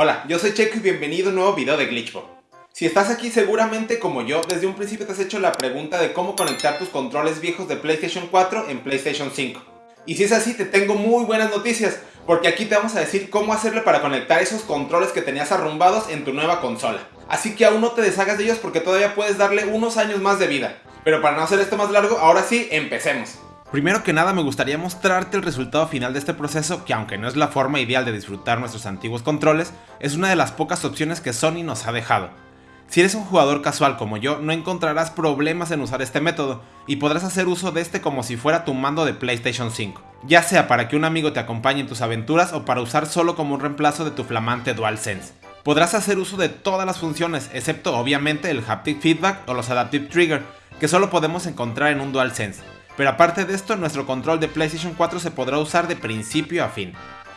Hola, yo soy Checo y bienvenido a un nuevo video de Glitchbot. Si estás aquí seguramente como yo, desde un principio te has hecho la pregunta de cómo conectar tus controles viejos de PlayStation 4 en PlayStation 5. Y si es así, te tengo muy buenas noticias, porque aquí te vamos a decir cómo hacerle para conectar esos controles que tenías arrumbados en tu nueva consola. Así que aún no te deshagas de ellos porque todavía puedes darle unos años más de vida. Pero para no hacer esto más largo, ahora sí, empecemos. Primero que nada me gustaría mostrarte el resultado final de este proceso que aunque no es la forma ideal de disfrutar nuestros antiguos controles, es una de las pocas opciones que Sony nos ha dejado. Si eres un jugador casual como yo, no encontrarás problemas en usar este método, y podrás hacer uso de este como si fuera tu mando de PlayStation 5, ya sea para que un amigo te acompañe en tus aventuras o para usar solo como un reemplazo de tu flamante DualSense. Podrás hacer uso de todas las funciones, excepto obviamente el Haptic Feedback o los Adaptive Trigger, que solo podemos encontrar en un DualSense, pero aparte de esto, nuestro control de PlayStation 4 se podrá usar de principio a fin.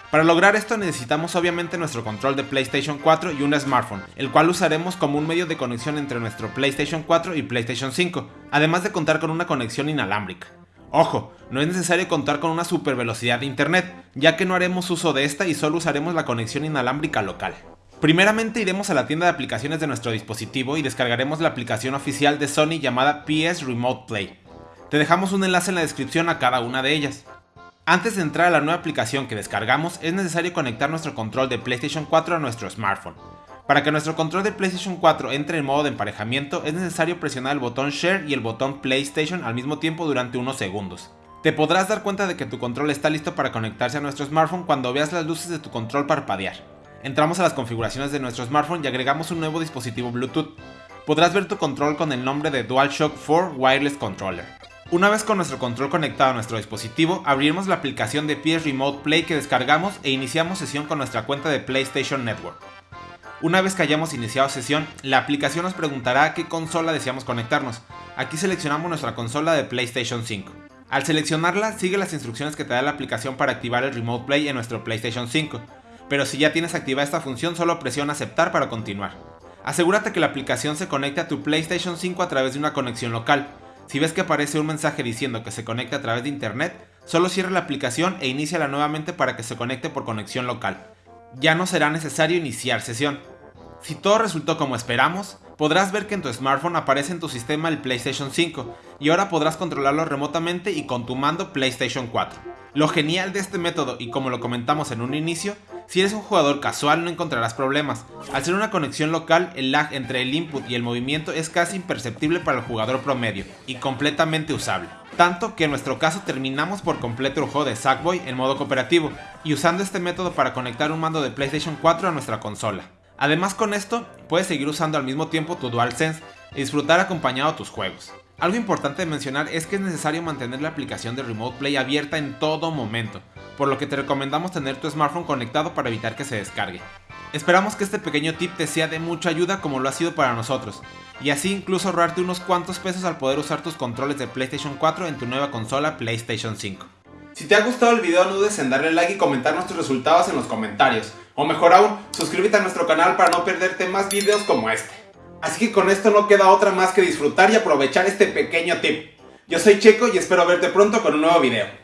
Para lograr esto necesitamos obviamente nuestro control de PlayStation 4 y un smartphone, el cual usaremos como un medio de conexión entre nuestro PlayStation 4 y PlayStation 5, además de contar con una conexión inalámbrica. Ojo, no es necesario contar con una super velocidad de internet, ya que no haremos uso de esta y solo usaremos la conexión inalámbrica local. Primeramente iremos a la tienda de aplicaciones de nuestro dispositivo y descargaremos la aplicación oficial de Sony llamada PS Remote Play. Te dejamos un enlace en la descripción a cada una de ellas. Antes de entrar a la nueva aplicación que descargamos, es necesario conectar nuestro control de PlayStation 4 a nuestro smartphone. Para que nuestro control de PlayStation 4 entre en modo de emparejamiento, es necesario presionar el botón Share y el botón PlayStation al mismo tiempo durante unos segundos. Te podrás dar cuenta de que tu control está listo para conectarse a nuestro smartphone cuando veas las luces de tu control parpadear. Entramos a las configuraciones de nuestro smartphone y agregamos un nuevo dispositivo Bluetooth. Podrás ver tu control con el nombre de DualShock 4 Wireless Controller. Una vez con nuestro control conectado a nuestro dispositivo, abriremos la aplicación de PS Remote Play que descargamos e iniciamos sesión con nuestra cuenta de PlayStation Network. Una vez que hayamos iniciado sesión, la aplicación nos preguntará a qué consola deseamos conectarnos. Aquí seleccionamos nuestra consola de PlayStation 5. Al seleccionarla, sigue las instrucciones que te da la aplicación para activar el Remote Play en nuestro PlayStation 5, pero si ya tienes activada esta función solo presiona aceptar para continuar. Asegúrate que la aplicación se conecte a tu PlayStation 5 a través de una conexión local, si ves que aparece un mensaje diciendo que se conecta a través de internet, solo cierra la aplicación e iníciala nuevamente para que se conecte por conexión local. Ya no será necesario iniciar sesión. Si todo resultó como esperamos, podrás ver que en tu smartphone aparece en tu sistema el PlayStation 5 y ahora podrás controlarlo remotamente y con tu mando PlayStation 4. Lo genial de este método y como lo comentamos en un inicio, si eres un jugador casual no encontrarás problemas. Al ser una conexión local, el lag entre el input y el movimiento es casi imperceptible para el jugador promedio y completamente usable. Tanto que en nuestro caso terminamos por completo el juego de Sackboy en modo cooperativo y usando este método para conectar un mando de PlayStation 4 a nuestra consola. Además con esto, puedes seguir usando al mismo tiempo tu DualSense y disfrutar acompañado tus juegos. Algo importante de mencionar es que es necesario mantener la aplicación de Remote Play abierta en todo momento, por lo que te recomendamos tener tu smartphone conectado para evitar que se descargue. Esperamos que este pequeño tip te sea de mucha ayuda como lo ha sido para nosotros, y así incluso ahorrarte unos cuantos pesos al poder usar tus controles de PlayStation 4 en tu nueva consola PlayStation 5. Si te ha gustado el video no dudes en darle like y comentar nuestros resultados en los comentarios, o mejor aún, suscríbete a nuestro canal para no perderte más videos como este. Así que con esto no queda otra más que disfrutar y aprovechar este pequeño tip. Yo soy Checo y espero verte pronto con un nuevo video.